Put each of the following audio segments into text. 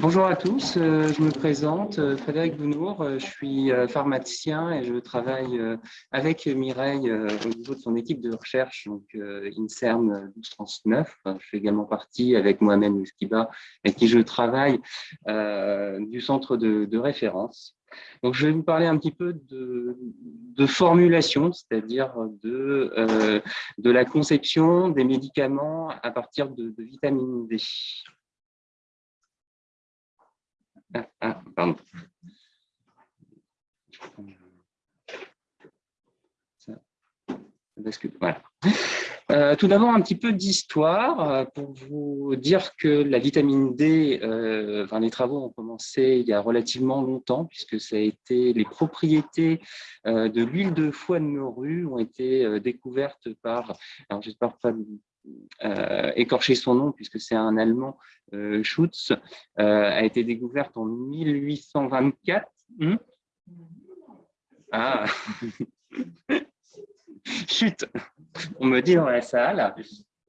Bonjour à tous, euh, je me présente, euh, Frédéric Bounour, euh, je suis pharmacien et je travaille avec Mireille au niveau de son équipe de recherche, donc INSERM 1239. Je fais également partie avec Mohamed Mouskiba, avec qui je travaille du centre de, référence. Donc, je vais vous parler un petit peu de, formulation, c'est-à-dire de, de la conception des médicaments à partir de, vitamine D. Ah, ah, pardon. Voilà. Euh, tout d'abord, un petit peu d'histoire euh, pour vous dire que la vitamine D, euh, enfin, les travaux ont commencé il y a relativement longtemps, puisque ça a été les propriétés de l'huile de foie de morue ont été découvertes par, alors j'espère pas écorcher son nom puisque c'est un Allemand, Schutz, a été découverte en 1824. Hmm ah Chut On me dit dans la salle.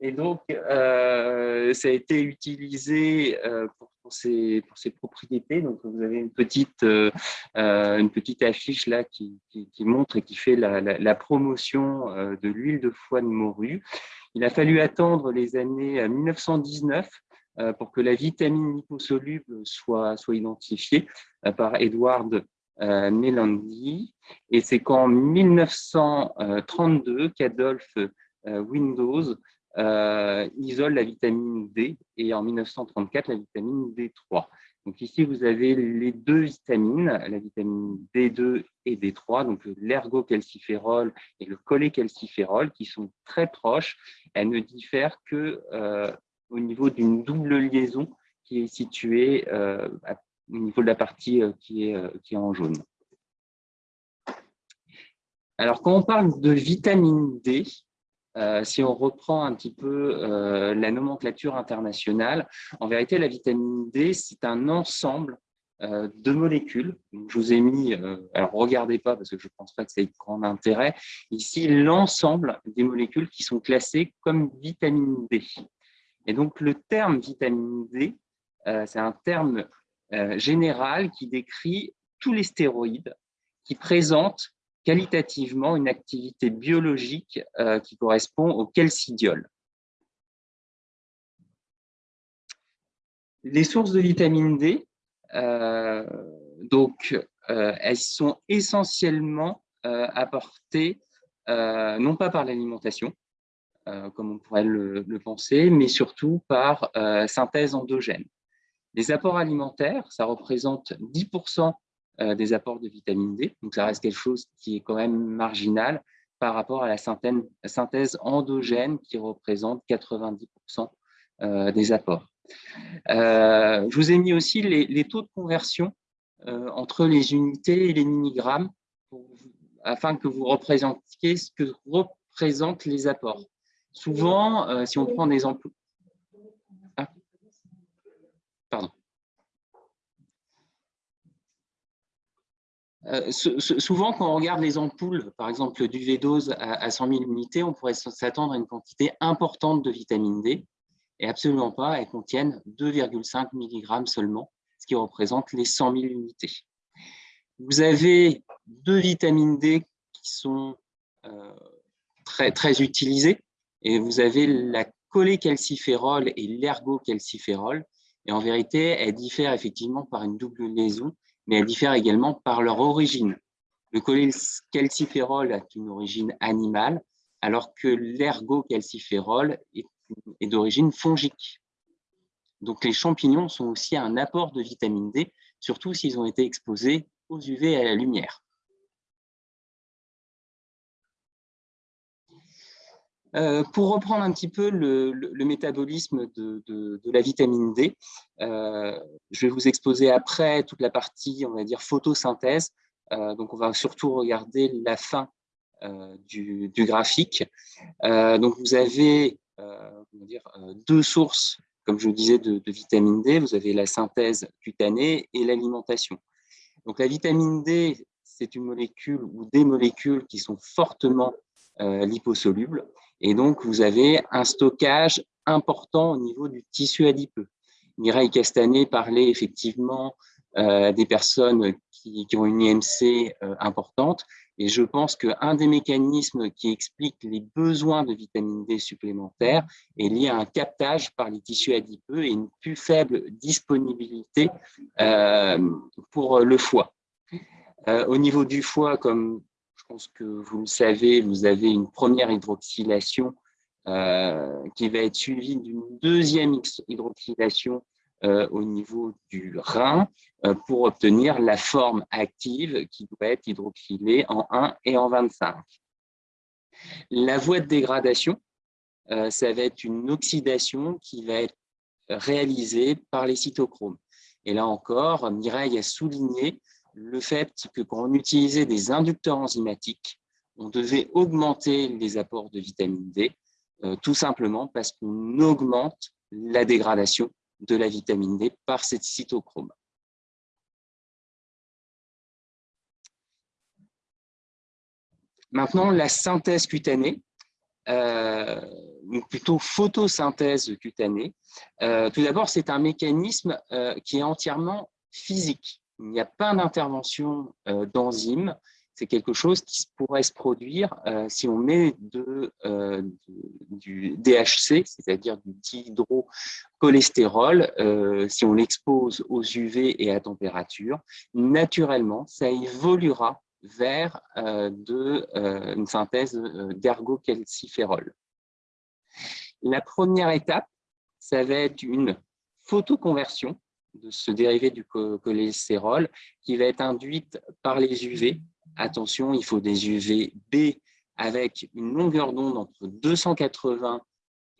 Et donc, ça a été utilisé pour, ses, pour, ses, propriétés. Donc, vous avez une petite, petite affiche là qui, montre et qui fait la, promotion de l'huile de foie de morue. Il a fallu attendre les années 1919 euh, euh, pour que la vitamine liposoluble soit, soit identifiée euh, par Edward Melandi. Et c'est qu'en 1932 qu'Adolphe Windows isole la vitamine D et en 1934 la vitamine D3. Donc ici, vous avez les deux vitamines, la vitamine D2 et D3, donc l'ergocalciférol et le cholécalciférol, qui sont très proches. Elles ne diffèrent que euh, au niveau d'une double liaison qui est située euh, au niveau de la partie euh, qui, est, qui est en jaune. Alors, quand on parle de vitamine D, euh, si on reprend un petit peu euh, la nomenclature internationale, en vérité, la vitamine D, c'est un ensemble euh, de molécules. je vous ai mis, alors regardez pas parce que je ne pense pas que ça ait grand intérêt, ici l'ensemble des molécules qui sont classées comme vitamine D. Et donc le terme vitamine D, c'est un terme général qui décrit tous les stéroïdes qui présentent qualitativement une activité biologique euh, qui correspond au calcidiol. Les sources de vitamine D, euh, donc, euh, elles sont essentiellement apportées non pas par l'alimentation, comme on pourrait le, penser, mais surtout par synthèse endogène. Les apports alimentaires, ça représente 10% euh, des apports de vitamine D. Donc, ça reste quelque chose qui est quand même marginal par rapport à la synthèse endogène qui représente 90% euh, des apports. Euh, je vous ai mis aussi les, taux de conversion entre les unités et les milligrammes afin que vous représentiez ce que représentent les apports. Souvent, si on prend des pardon. Euh, souvent, quand on regarde les ampoules, par exemple du V-dose à, 100 000 unités, on pourrait s'attendre à une quantité importante de vitamine D, et absolument pas, elles contiennent 2,5 mg seulement, ce qui représente les 100 000 unités. Vous avez deux vitamines D qui sont euh, très, utilisées, et vous avez la cholécalciférol et l'ergocalciférol, et en vérité, elles diffèrent effectivement par une double liaison mais elles diffèrent également par leur origine. Le cholécalciférol a une origine animale, alors que l'ergocalciférol est, est d'origine fongique. Donc les champignons sont aussi un apport de vitamine D, surtout s'ils ont été exposés aux UV et à la lumière. Euh, pour reprendre un petit peu le, métabolisme de, la vitamine D, euh, je vais vous exposer après toute la partie, on va dire, photosynthèse. Euh, donc, on va surtout regarder la fin du, graphique. donc, vous avez deux sources, comme je vous disais, de, de, vitamine D. Vous avez la synthèse cutanée et l'alimentation. Donc, la vitamine D, c'est une molécule ou des molécules qui sont fortement liposolubles. Et donc, vous avez un stockage important au niveau du tissu adipeux. Mireille Castanet parlait effectivement des personnes qui, ont une IMC importante. Et je pense qu'un des mécanismes qui explique les besoins de vitamine D supplémentaires est lié à un captage par les tissus adipeux et une plus faible disponibilité euh, pour le foie. Euh, au niveau du foie, comme pense que vous le savez, vous avez une première hydroxylation euh, qui va être suivie d'une deuxième hydroxylation euh, au niveau du rein euh, pour obtenir la forme active qui doit être hydroxylée en 1 et en 25. La voie de dégradation, ça va être une oxydation qui va être réalisée par les cytochromes. Et là encore, Mireille a souligné le fait que quand on utilisait des inducteurs enzymatiques, on devait augmenter les apports de vitamine D, tout simplement parce qu'on augmente la dégradation de la vitamine D par cette cytochrome. Maintenant, la synthèse cutanée, euh, ou plutôt photosynthèse cutanée. Euh, tout d'abord, c'est un mécanisme euh, qui est entièrement physique. Il n'y a pas d'intervention d'enzymes, c'est quelque chose qui pourrait se produire euh, si on met euh, du DHC, c'est-à-dire du dihydrocholestérol, euh, si on l'expose aux UV et à température, naturellement, ça évoluera vers une synthèse d'ergocalciférol. La première étape, ça va être une photoconversion de ce dérivé du cholestérol qui va être induite par les UV Attention, il faut des UVB avec une longueur d'onde entre 280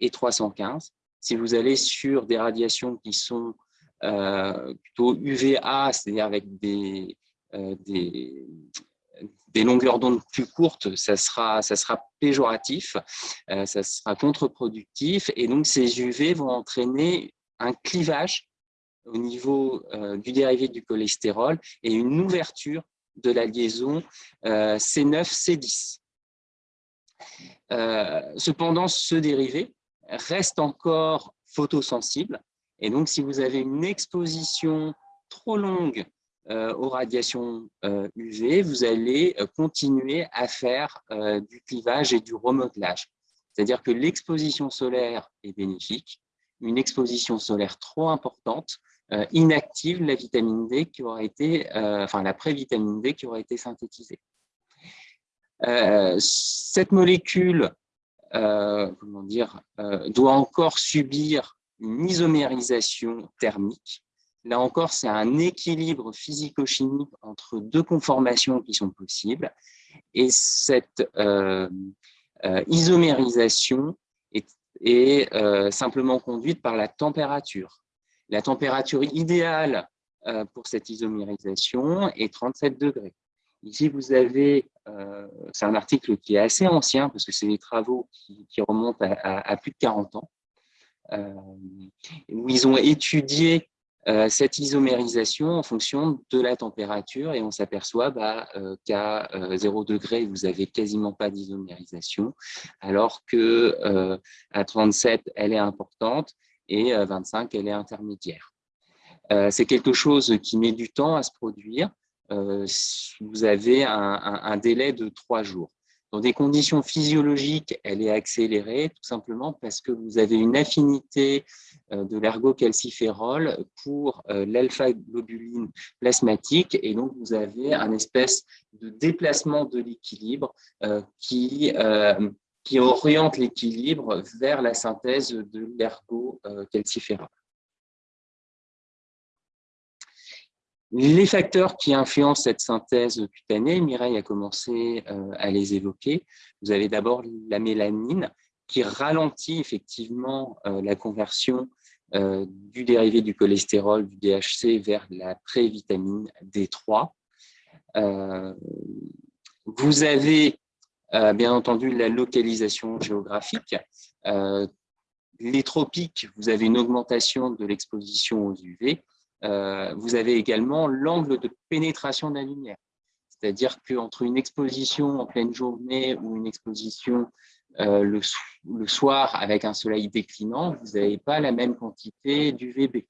et 315. Si vous allez sur des radiations qui sont euh, plutôt UVA, c'est-à-dire avec des, euh, des, longueurs d'onde plus courtes, ça sera, ça sera péjoratif, euh, ça sera contre-productif. Et donc, ces UV vont entraîner un clivage au niveau du dérivé du cholestérol et une ouverture de la liaison euh, C9-C10. Euh, cependant, ce dérivé reste encore photosensible. Et donc, si vous avez une exposition trop longue euh, aux radiations UV, vous allez continuer à faire du clivage et du remodelage. C'est-à-dire que l'exposition solaire est bénéfique. Une exposition solaire trop importante euh, inactive la vitamine D qui aurait été, euh, enfin la prévitamine D qui aurait été synthétisée. Euh, cette molécule comment dire, doit encore subir une isomérisation thermique. Là encore, c'est un équilibre physico-chimique entre deux conformations qui sont possibles. Et cette isomérisation est simplement conduite par la température. La température idéale euh, pour cette isomérisation est 37 degrés. Ici, vous avez, euh, c'est un article qui est assez ancien parce que c'est des travaux qui, remontent à, plus de 40 ans, euh, où ils ont étudié cette isomérisation en fonction de la température et on s'aperçoit bah, qu'à 0 degré, vous avez quasiment pas d'isomérisation, alors que à 37, elle est importante et 25, elle est intermédiaire. Euh, c'est quelque chose qui met du temps à se produire. Euh, vous avez un, délai de trois jours. Dans des conditions physiologiques, elle est accélérée tout simplement parce que vous avez une affinité euh, de l'ergocalciférol pour l'alpha-globuline plasmatique et donc vous avez un espèce de déplacement de l'équilibre qui qui oriente l'équilibre vers la synthèse de l'ergo-calciférol. Les facteurs qui influencent cette synthèse cutanée, Mireille a commencé euh, à les évoquer. Vous avez d'abord la mélanine qui ralentit effectivement euh, la conversion euh, du dérivé du cholestérol, du DHC, vers la prévitamine D3. Vous avez euh, bien entendu, la localisation géographique. Euh, les tropiques, vous avez une augmentation de l'exposition aux UV. Euh, vous avez également l'angle de pénétration de la lumière. c'est-à-dire qu'entre une exposition en pleine journée ou une exposition le, le, soir avec un soleil déclinant, vous n'avez pas la même quantité d'UVB.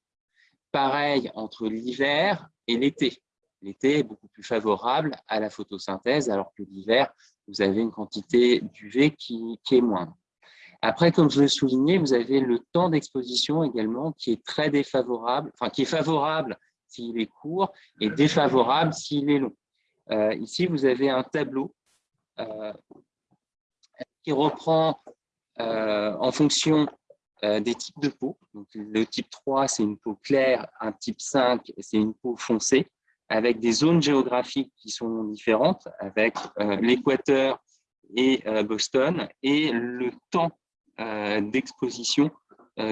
Pareil entre l'hiver et l'été. L'été est beaucoup plus favorable à la photosynthèse, alors que l'hiver, vous avez une quantité d'UV qui, qui est moindre. Après, comme je le soulignais, vous avez le temps d'exposition également qui est très défavorable, enfin qui est favorable s'il est court et défavorable s'il est long. Euh, ici, vous avez un tableau euh, qui reprend euh, en fonction des types de peau. Donc, le type 3, c'est une peau claire, un type 5, c'est une peau foncée, avec des zones géographiques qui sont différentes, avec l'équateur et Boston, et le temps d'exposition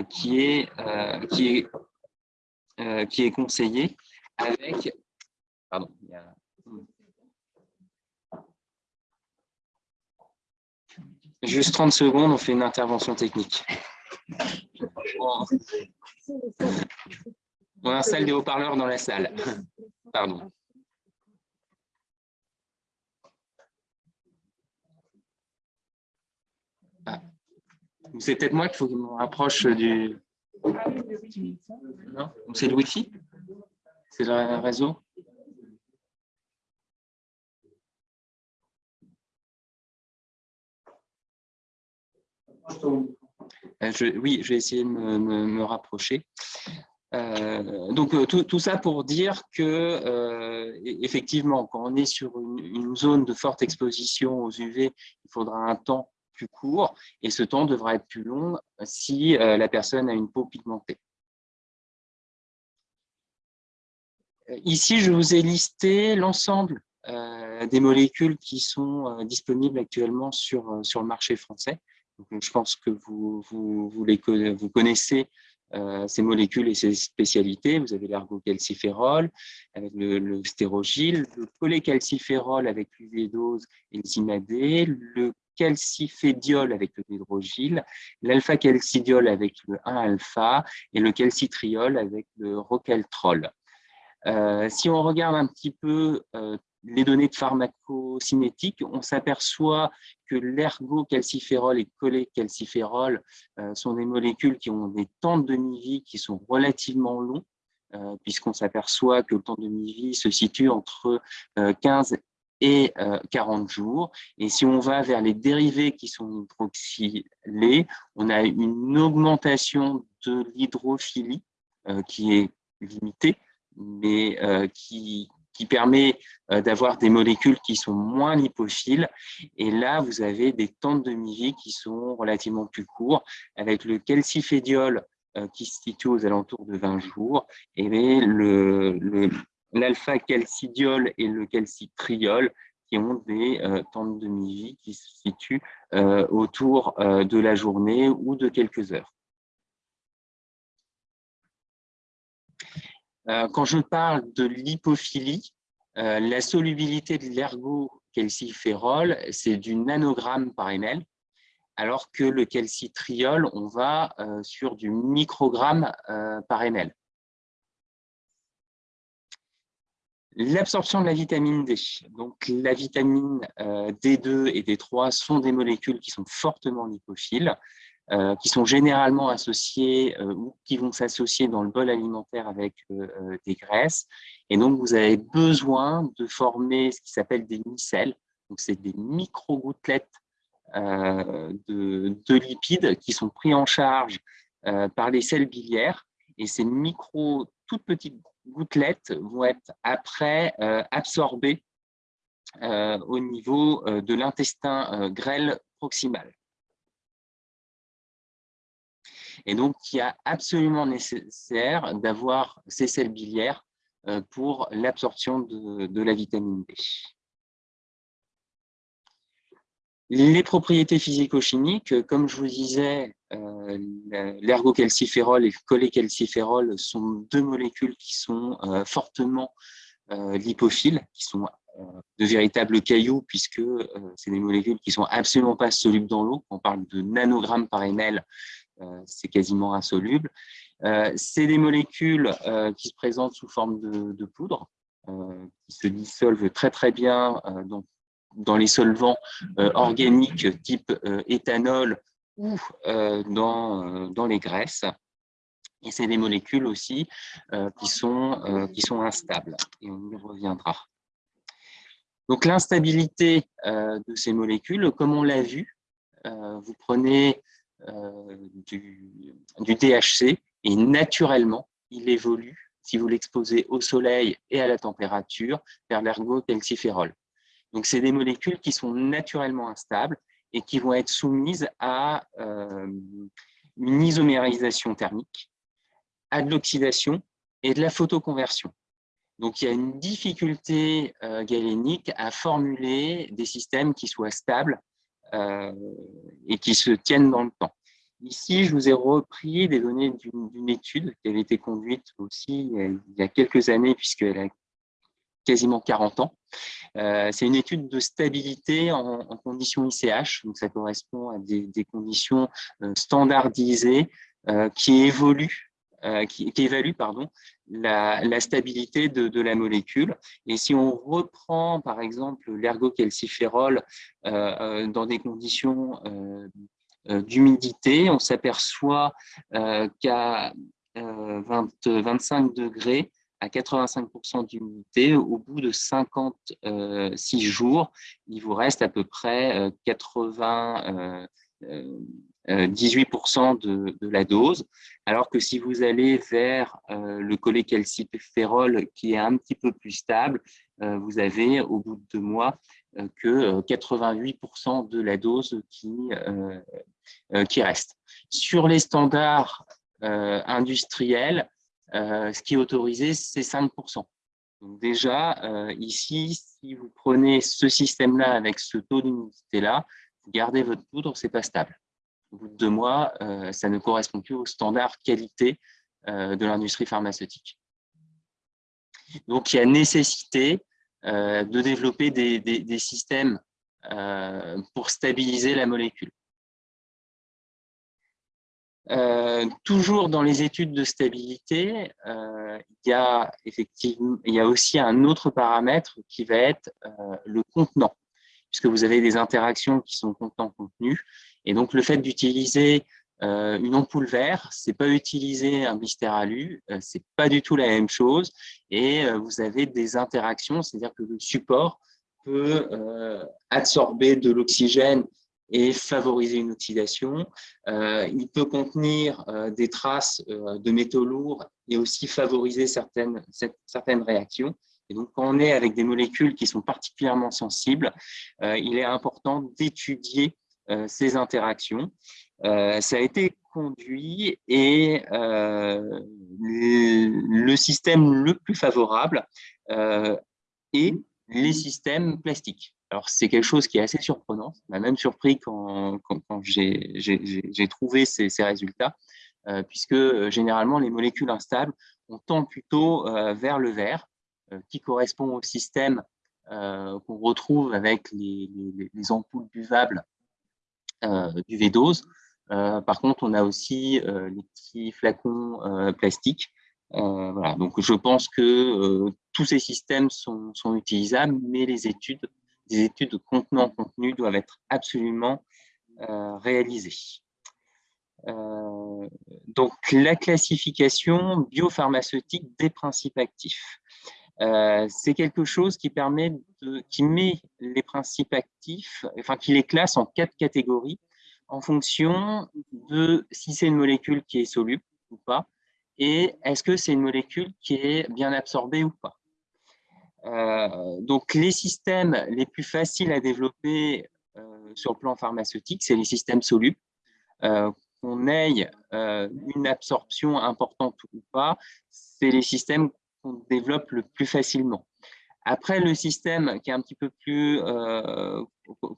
qui, est, qui, qui est conseillé avec... Pardon, il y a, Juste 30 secondes, on fait une intervention technique. On installe des haut-parleurs dans la salle. Ah. C'est peut-être moi qu'il faut que je me rapproche du... Non C'est le Wi-Fi? C'est le réseau? Euh, oui, je vais essayer de me, rapprocher. Euh, donc, euh, tout, ça pour dire que, effectivement, quand on est sur une, zone de forte exposition aux UV, il faudra un temps plus court et ce temps devra être plus long si la personne a une peau pigmentée. Ici, je vous ai listé l'ensemble des molécules qui sont disponibles actuellement sur, sur le marché français je pense que vous, vous, vous, les, vous connaissez euh, ces molécules et ces spécialités. Vous avez l'ergocalciférol avec le, le stérogile, le cholécalciférol avec l'uvédose et le le calcifédiol avec le hydrogyle, l'alpha-calcidiol avec le 1-alpha et le calcitriol avec le rocaltrol. Euh, si on regarde un petit peu euh, les données de pharmacocinétique, on s'aperçoit que l'ergocalciférol et cholécalciférol euh, sont des molécules qui ont des temps de demi-vie qui sont relativement longs, euh, puisqu'on s'aperçoit que le temps de demi-vie se situe entre 15 euh, et 40 jours. Et si on va vers les dérivés qui sont hydroxylés, on a une augmentation de l'hydrophilie qui est limitée, mais qui, qui permet euh, d'avoir des molécules qui sont moins lipophiles. Et là, vous avez des temps de demi-vie qui sont relativement plus courts, avec le calcifédiol euh, qui se situe aux alentours de 20 jours, et l'alpha-calcidiol et le calcitriol qui ont des euh, temps de demi-vie qui se situent autour de la journée ou de quelques heures. Quand je parle de lipophilie, euh, la solubilité de l'ergocalciférol, c'est du nanogramme par ml, alors que le calcitriol, on va euh, sur du microgramme par ml. L'absorption de la vitamine D. Donc, la vitamine D2 et D3 sont des molécules qui sont fortement lipophiles. Euh, qui sont généralement associés euh, ou qui vont s'associer dans le bol alimentaire avec euh, des graisses. Et donc, vous avez besoin de former ce qui s'appelle des micelles. Donc, c'est des micro-gouttelettes de, de, lipides qui sont pris en charge par les selles biliaires. Et ces micro, toutes petites gouttelettes vont être après absorbées au niveau de l'intestin grêle proximal. Et donc, il est absolument nécessaire d'avoir ces selles biliaires euh, pour l'absorption de, la vitamine D. Les propriétés physico-chimiques, comme je vous disais, euh, l'ergocalciférol et le cholécalciférol sont deux molécules qui sont euh, fortement lipophiles, qui sont de véritables cailloux, puisque c'est des molécules qui sont absolument pas solubles dans l'eau. On parle de nanogrammes par ml, c'est quasiment insoluble. Euh, c'est des molécules euh, qui se présentent sous forme de, poudre, qui se dissolvent très très bien dans, dans, les solvants organiques type éthanol ou dans, dans les graisses. Et c'est des molécules aussi qui, sont, qui sont instables, et on y reviendra. Donc l'instabilité de ces molécules, comme on l'a vu, vous prenez du, du DHC et naturellement, il évolue, si vous l'exposez au soleil et à la température, vers l'ergocalciférol. Donc, c'est des molécules qui sont naturellement instables et qui vont être soumises à euh, une isomérisation thermique, à de l'oxydation et de la photoconversion. Donc, il y a une difficulté euh, galénique à formuler des systèmes qui soient stables euh, et qui se tiennent dans le temps. Ici, je vous ai repris des données d'une étude qui avait été conduite aussi il y a quelques années, puisqu'elle a quasiment 40 ans. Euh, c'est une étude de stabilité en, conditions ICH, donc ça correspond à des, conditions euh, standardisées euh, qui évoluent qui, évalue pardon, la, stabilité de, la molécule. Et si on reprend, par exemple, l'ergocalciférol dans des conditions euh, d'humidité, on s'aperçoit euh, qu'à 25 euh, degrés, à 85% d'humidité, au bout de 56 jours, il vous reste à peu près 80, 18% de, la dose, alors que si vous allez vers le cholécalciférol qui est un petit peu plus stable, vous avez au bout de deux mois que 88% de la dose qui, euh, qui reste. Sur les standards euh, industriels, euh, ce qui est autorisé, c'est 5%. Donc déjà, ici, si vous prenez ce système-là avec ce taux d'humidité-là, gardez votre poudre, ce n'est pas stable. Au bout de deux mois, ça ne correspond plus aux standards qualité de l'industrie pharmaceutique. Donc, il y a nécessité de développer des, des systèmes pour stabiliser la molécule. Euh, toujours dans les études de stabilité, euh, il, y il y a aussi un autre paramètre qui va être euh, le contenant, puisque vous avez des interactions qui sont contenant-contenu. Et donc, le fait d'utiliser une ampoule vert, c'est pas utiliser un blister alu, c'est pas du tout la même chose. Et vous avez des interactions, c'est-à-dire que le support peut absorber de l'oxygène et favoriser une oxydation. Euh, il peut contenir euh, des traces euh, de métaux lourds et aussi favoriser certaines, certaines réactions. Et donc, quand on est avec des molécules qui sont particulièrement sensibles, il est important d'étudier ces interactions. ça a été conduit et le système le plus favorable est les systèmes plastiques. Alors, c'est quelque chose qui est assez surprenant. Ça m'a même surpris quand, j'ai trouvé ces, résultats, euh, puisque euh, généralement, les molécules instables, on tend plutôt euh, vers le vert, qui correspond au système qu'on retrouve avec les, ampoules buvables du V-dose. par contre, on a aussi les petits flacons plastiques. Donc, je pense que tous ces systèmes sont, utilisables, mais les études des études de contenant-contenu doivent être absolument euh, réalisées. Euh, donc, la classification biopharmaceutique des principes actifs. Euh, c'est quelque chose qui permet qui met les principes actifs, enfin qui les classe en quatre catégories en fonction de si c'est une molécule qui est soluble ou pas, et est-ce que c'est une molécule qui est bien absorbée ou pas. Euh, donc, les systèmes les plus faciles à développer euh, sur le plan pharmaceutique, c'est les systèmes solubles. Qu'on ait une absorption importante ou pas, c'est les systèmes développe le plus facilement. Après, le système qui est un petit peu plus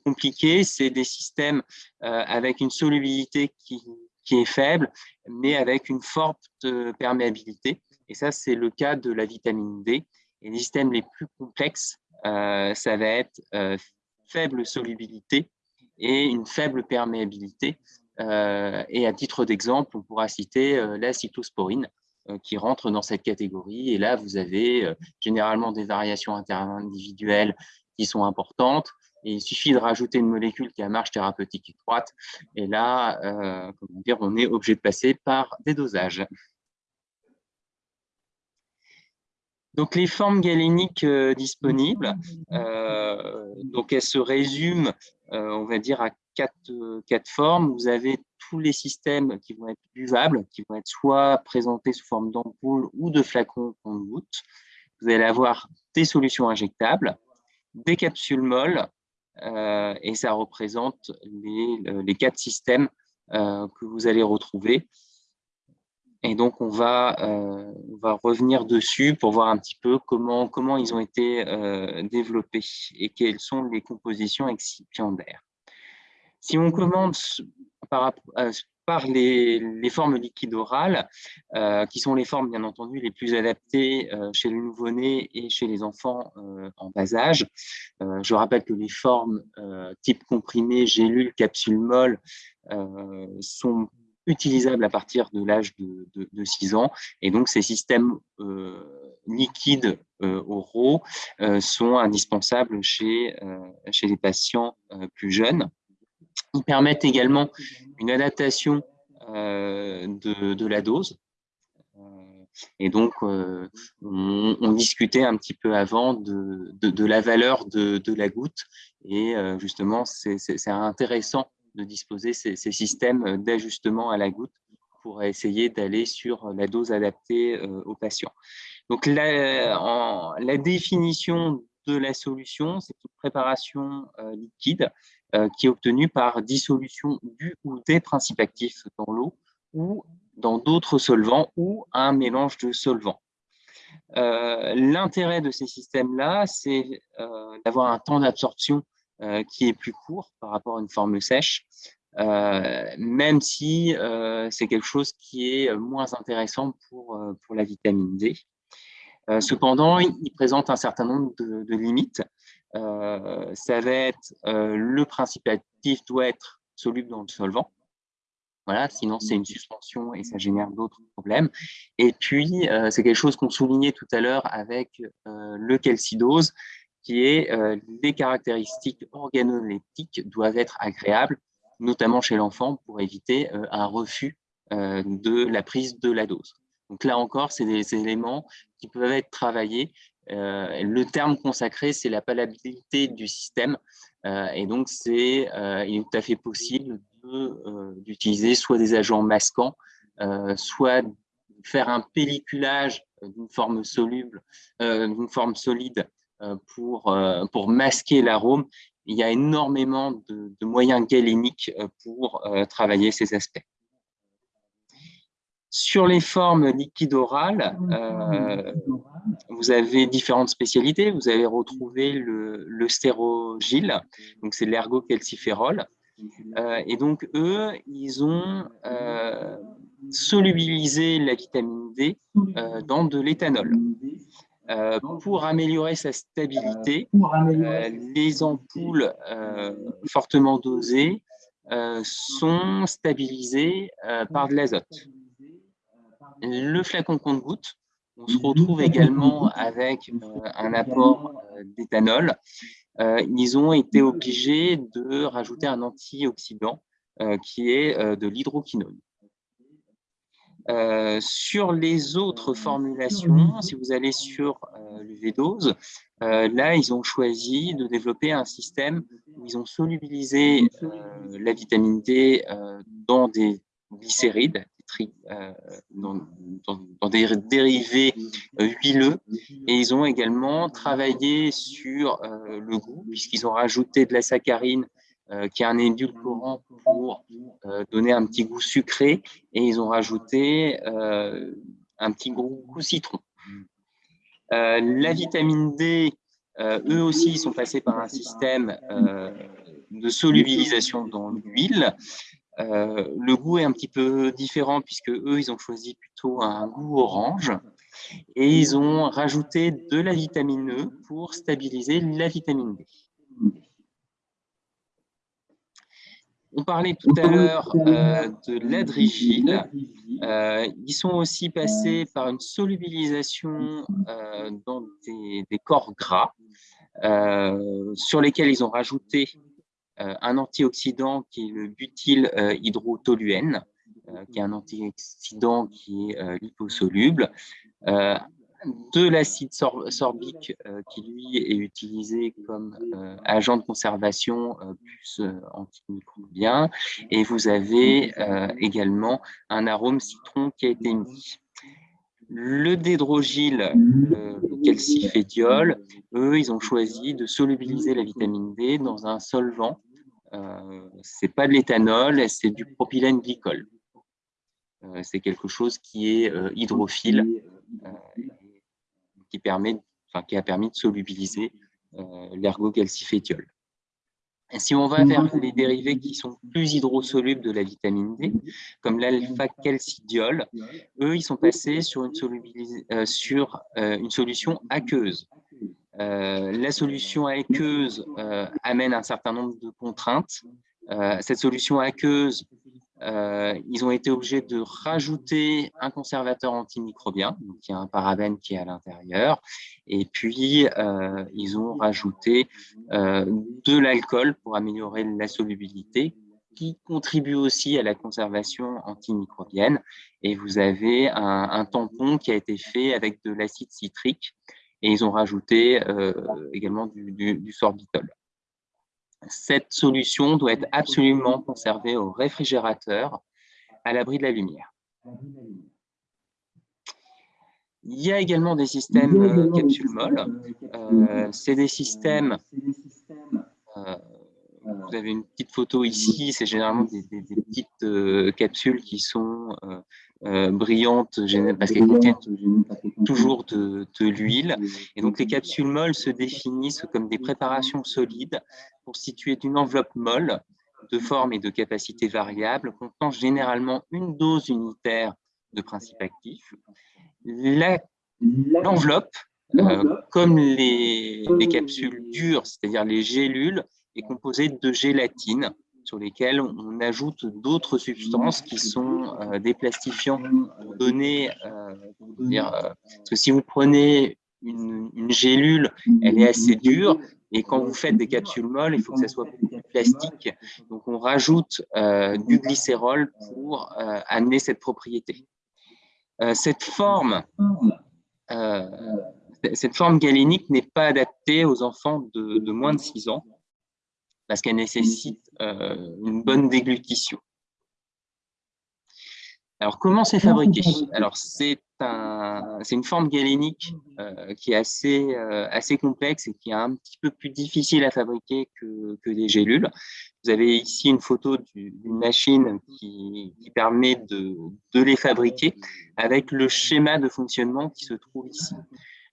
compliqué, c'est des systèmes avec une solubilité qui, qui, est faible, mais avec une forte perméabilité. Et ça, c'est le cas de la vitamine D. Et les systèmes les plus complexes, euh, ça va être euh, faible solubilité et une faible perméabilité. Euh, et à titre d'exemple, on pourra citer la cytosporine, qui rentrent dans cette catégorie. Et là, vous avez généralement des variations interindividuelles qui sont importantes. Et il suffit de rajouter une molécule qui a marge thérapeutique étroite. Et là, comment dire, on est obligé de passer par des dosages. Donc, les formes galéniques disponibles, donc elles se résument, on va dire, à quatre, quatre formes. Vous avez tous les systèmes qui vont être buvables, qui vont être soit présentés sous forme d'ampoule ou de flacons de goutte. Vous allez avoir des solutions injectables, des capsules molles, euh, et ça représente les, les quatre systèmes euh, que vous allez retrouver. Et donc, on va, euh, on va revenir dessus pour voir un petit peu comment, comment ils ont été développés et quelles sont les compositions excipiendaires. Si on commence par, par les, formes liquides orales, euh, qui sont les formes, bien entendu, les plus adaptées euh, chez le nouveau-né et chez les enfants euh, en bas âge. je rappelle que les formes type comprimé, gélule, capsule molle sont utilisables à partir de l'âge de, 6 ans. Et donc, ces systèmes liquides oraux sont indispensables chez les patients plus jeunes. Ils permettent également une adaptation euh, de, la dose. Euh, et donc, euh, on, discutait un petit peu avant de, la valeur de, la goutte. Et justement, c'est intéressant de disposer ces, ces systèmes d'ajustement à la goutte pour essayer d'aller sur la dose adaptée aux patients. Donc, la, la définition de la solution, c'est une préparation liquide qui est obtenu par dissolution du ou des principes actifs dans l'eau ou dans d'autres solvants ou un mélange de solvants. Euh, l'intérêt de ces systèmes-là, c'est euh, d'avoir un temps d'absorption qui est plus court par rapport à une forme sèche, même si c'est quelque chose qui est moins intéressant pour, pour la vitamine D. cependant, il, présente un certain nombre de limites. Euh, ça va être euh, le principe actif doit être soluble dans le solvant. Voilà, sinon c'est une suspension et ça génère d'autres problèmes. Et puis, euh, c'est quelque chose qu'on soulignait tout à l'heure avec le calcidose, qui est les caractéristiques organoleptiques doivent être agréables, notamment chez l'enfant, pour éviter un refus de la prise de la dose. Donc là encore, c'est des éléments qui peuvent être travaillés euh, le terme consacré, c'est la palabilité du système. Euh, et donc, c'est euh, il est tout à fait possible d'utiliser soit des agents masquants, soit faire un pelliculage d'une forme soluble, d'une forme solide pour, masquer l'arôme. Il y a énormément de moyens galéniques pour travailler ces aspects. Sur les formes liquides orales, euh, vous avez différentes spécialités. Vous allez retrouver le, le stérogile, donc c'est l'ergocalciférol. Euh, et donc, eux, ils ont euh, solubilisé la vitamine D dans de l'éthanol. pour améliorer sa stabilité, les ampoules fortement dosées sont stabilisées par de l'azote le flacon compte-goutte, on se retrouve également avec euh, un apport euh, d'éthanol. Euh, ils ont été obligés de rajouter un antioxydant qui est de l'hydroquinone. sur les autres formulations, si vous allez sur le V-dose, là, ils ont choisi de développer un système où ils ont solubilisé la vitamine D dans des glycérides, euh, dans, des dérivés euh, huileux. Et ils ont également travaillé sur euh, le goût, puisqu'ils ont rajouté de la saccharine, qui est un édulcorant pour donner un petit goût sucré, et ils ont rajouté un petit goût, goût citron. la vitamine D, eux aussi, sont passés par un système de solubilisation dans l'huile. Euh, le goût est un petit peu différent puisque eux, ils ont choisi plutôt un goût orange et ils ont rajouté de la vitamine E pour stabiliser la vitamine D. On parlait tout à l'heure de l'adrigile. ils sont aussi passés par une solubilisation dans des, des, corps gras sur lesquels ils ont rajouté un antioxydant qui est le butyl hydrotoluène, qui est un antioxydant qui est liposoluble de l'acide sorbique euh, qui lui est utilisé comme euh, agent de conservation euh, plus antimicrobien et vous avez également un arôme citron qui a été mis. Le dédrogyle le calcifédiol, eux, ils ont choisi de solubiliser la vitamine D dans un solvant. Ce n'est pas de l'éthanol, c'est du propylène glycol. c'est quelque chose qui est hydrophile qui, permet, qui a permis de solubiliser euh, l'ergocalcifétiol. Si on va vers les dérivés qui sont plus hydrosolubles de la vitamine D, comme l'alpha-calcidiol, eux, ils sont passés sur euh, euh, une solution aqueuse. La solution aqueuse amène un certain nombre de contraintes. cette solution aqueuse euh, ils ont été obligés de rajouter un conservateur antimicrobien, donc il y a un parabène qui est à l'intérieur, et puis euh, ils ont rajouté euh, de l'alcool pour améliorer la solubilité, qui contribue aussi à la conservation antimicrobienne. Et vous avez un, tampon qui a été fait avec de l'acide citrique, et ils ont rajouté également du, sorbitol cette solution doit être absolument conservée au réfrigérateur à l'abri de la lumière. Il y a également des systèmes euh, capsules molles. Euh, c'est des systèmes, euh, vous avez une petite photo ici, c'est généralement des, petites capsules qui sont euh, brillantes parce qu'elles contiennent toujours de, l'huile. Et donc, les capsules molles se définissent comme des préparations solides constituées d'une enveloppe molle de forme et de capacité variable, contenant généralement une dose unitaire de principe actif. L'enveloppe, euh, comme les, les capsules dures, c'est-à-dire les gélules, est composée de gélatine, sur lesquels on ajoute d'autres substances qui sont euh, des plastifiants pour donner, euh, euh, parce que si vous prenez une, gélule, elle est assez dure, et quand vous faites des capsules molles, il faut que ça soit plastique. Donc, on rajoute du glycérol pour amener cette propriété. cette forme, cette forme galénique n'est pas adaptée aux enfants de, de moins de 6 ans parce qu'elle nécessite euh, une bonne déglutition. Alors, comment c'est fabriqué? Alors, c'est un, une forme galénique euh, qui est assez, euh, assez complexe et qui est un petit peu plus difficile à fabriquer que, des gélules. Vous avez ici une photo d'une machine qui, permet de, les fabriquer avec le schéma de fonctionnement qui se trouve ici.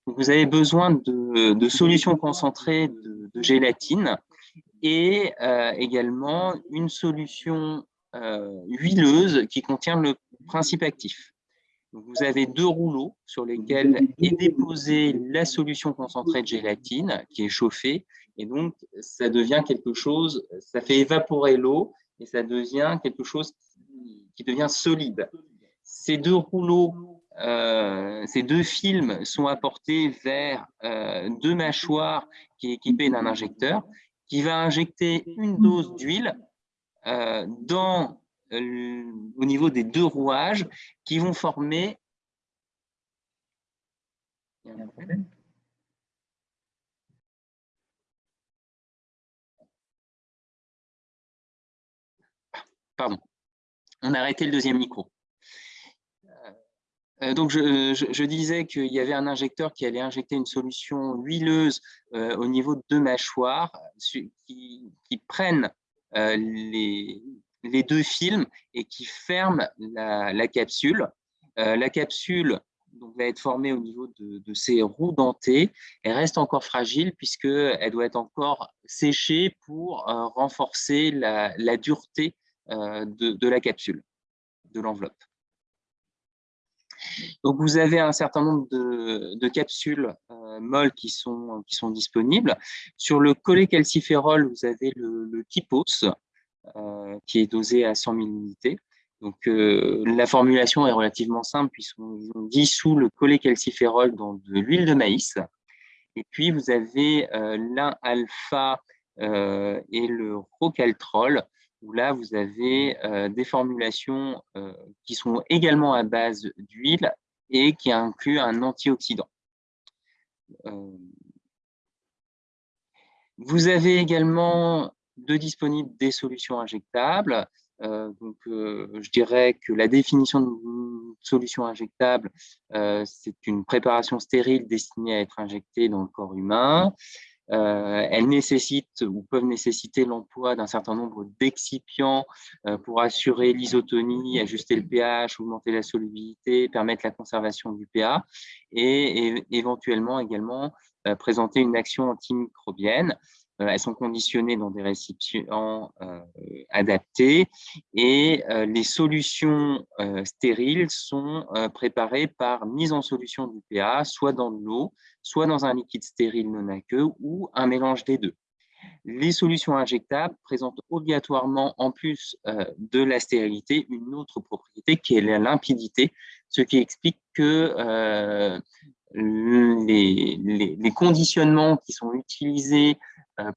vous avez besoin de, solutions concentrées de gélatine et euh, également une solution euh, huileuse qui contient le principe actif. vous avez deux rouleaux sur lesquels est déposée la solution concentrée de gélatine qui est chauffée et donc ça devient quelque chose, ça fait évaporer l'eau et ça devient quelque chose qui devient solide. Ces deux rouleaux, euh, ces deux films sont apportés vers deux mâchoires qui est équipées d'un injecteur qui va injecter une dose d'huile euh, dans euh, au niveau des deux rouages qui vont former Pardon, on a arrêté le deuxième micro. Euh, donc, je, disais qu'il y avait un injecteur qui allait injecter une solution huileuse euh, au niveau de deux mâchoires qui, prennent euh, les, deux films et qui ferment la, capsule. la capsule va être formée au niveau de, ces roues dentées. Elle reste encore fragile puisqu'elle doit être encore séchée pour renforcer la, dureté de, de la capsule, de l'enveloppe. Donc, vous avez un certain nombre de, capsules euh, molles qui sont, disponibles. Sur le cholécalciférol, vous avez le, le Kipos. qui est dosé à 100 000 unités. Donc, la formulation est relativement simple puisqu'on dissout le cholécalciférol dans de l'huile de maïs. Et puis, vous avez l'un-alpha et le rocaltrol, là, vous avez des formulations qui sont également à base d'huile et qui incluent un antioxydant. Vous avez également de disponibles des solutions injectables. Euh, donc, euh, je dirais que la définition d'une solution injectable, euh, c'est une préparation stérile destinée à être injectée dans le corps humain. Elles nécessitent ou peuvent nécessiter l'emploi d'un certain nombre d'excipients pour assurer l'isotonie, ajuster le pH, augmenter la solubilité, permettre la conservation du pH et éventuellement également présenter une action antimicrobienne. Euh, elles sont conditionnées dans des récipients euh, adaptés et euh, les solutions stériles sont préparées par mise en solution du PA, soit dans de l'eau, soit dans un liquide stérile non aqueux ou un mélange des deux. Les solutions injectables présentent obligatoirement, en plus de la stérilité, une autre propriété qui est la limpidité, ce qui explique que les, conditionnements qui sont utilisés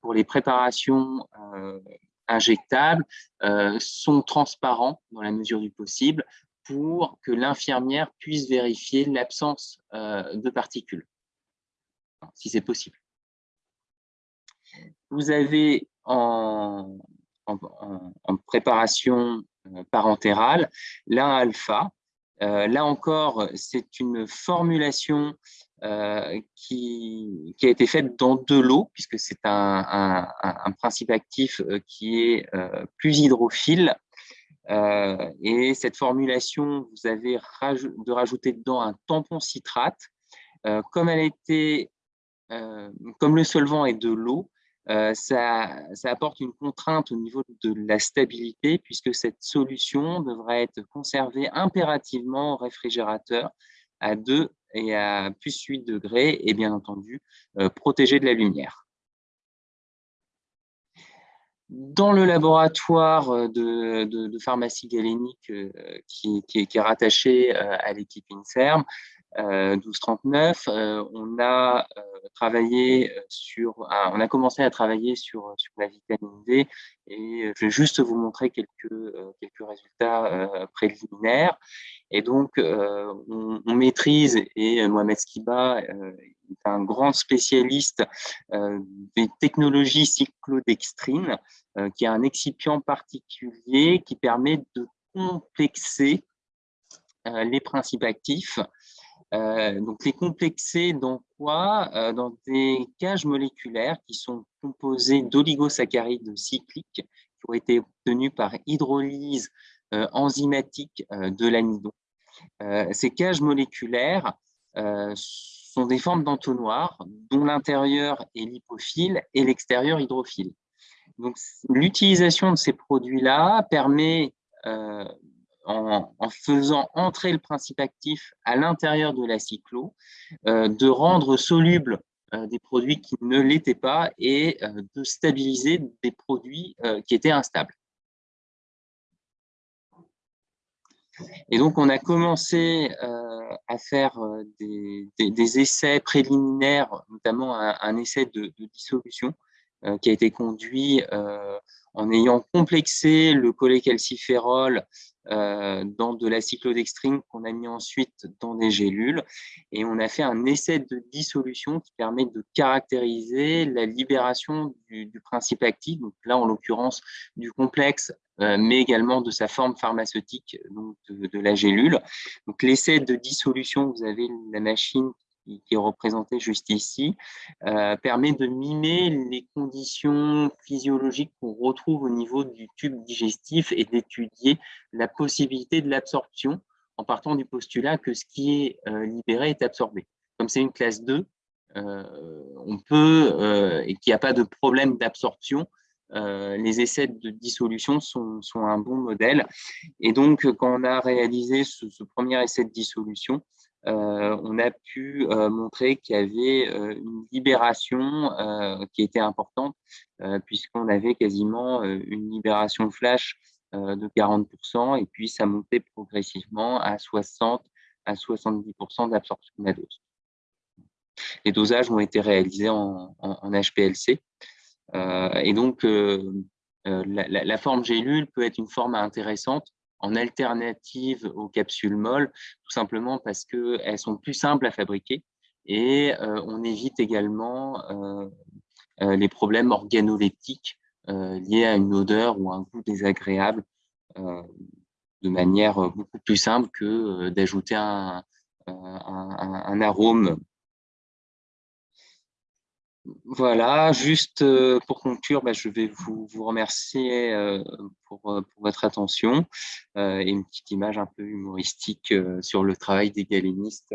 pour les préparations euh, injectables euh, sont transparents dans la mesure du possible pour que l'infirmière puisse vérifier l'absence de particules, si c'est possible. Vous avez en, en, préparation parentérale l'un alpha. là encore, c'est une formulation euh, qui, a été faite dans de l'eau, puisque c'est un, principe actif euh, qui est euh, plus hydrophile. et cette formulation, vous avez de rajouter dedans un tampon citrate. comme elle été, comme le solvant est de l'eau, ça, ça, apporte une contrainte au niveau de la stabilité, puisque cette solution devrait être conservée impérativement au réfrigérateur à 2 et à plus 8 degrés et bien entendu euh, protégé de la lumière. Dans le laboratoire euh, de, pharmacie galénique euh, qui, est rattaché à l'équipe INSERM, 1239, on a travaillé sur, on a commencé à travailler sur, sur la vitamine D et je vais juste vous montrer quelques, quelques résultats préliminaires. Et donc, on, maîtrise, et Mohamed Skiba est un grand spécialiste des technologies cyclodextrine, qui est un excipient particulier qui permet de complexer les principes actifs euh, donc, les complexer dans quoi? Euh, Dans des cages moléculaires qui sont composées d'oligosaccharides cycliques qui ont été obtenus par hydrolyse euh, enzymatique de l'amidon. ces cages moléculaires sont des formes d'entonnoir dont l'intérieur est lipophile et l'extérieur hydrophile. L'utilisation de ces produits-là permet en, faisant entrer le principe actif à l'intérieur de la cyclo, euh, de rendre solubles euh, des produits qui ne l'étaient pas et euh, de stabiliser des produits qui étaient instables. Et donc, on a commencé à faire des, essais préliminaires, notamment un, essai de, dissolution qui a été conduit en ayant complexé le cholécalciférol dans de la cyclodextrine qu'on a mis ensuite dans des gélules. Et on a fait un essai de dissolution qui permet de caractériser la libération du, principe actif, donc là en l'occurrence du complexe, euh, mais également de sa forme pharmaceutique, donc de, de la gélule. Donc l'essai de dissolution, vous avez la machine qui, est représenté juste ici, euh, permet de mimer les conditions physiologiques qu'on retrouve au niveau du tube digestif et d'étudier la possibilité de l'absorption en partant du postulat que ce qui est euh, libéré est absorbé. Comme c'est une classe 2, euh, on peut, et qu'il n'y a pas de problème d'absorption, les essais de dissolution sont, un bon modèle. Et donc, quand on a réalisé ce premier essai de dissolution, on a pu montrer qu'il y avait une libération qui était importante, puisqu'on avait quasiment une libération flash de 40%, et puis ça montait progressivement à 60 à 70% d'absorption de la dose. Les dosages ont été réalisés en, HPLC. et donc, la, la, forme gélule peut être une forme intéressante en alternative aux capsules molles, tout simplement parce qu'elles sont plus simples à fabriquer et euh, on évite également euh, euh, les problèmes organoleptiques liés à une odeur ou un goût désagréable de manière beaucoup plus simple que d'ajouter un, un, arôme voilà, juste euh, pour conclure, bah, je vais vous, remercier euh, euh, pour, votre attention et une petite image un peu humoristique sur le travail des galénistes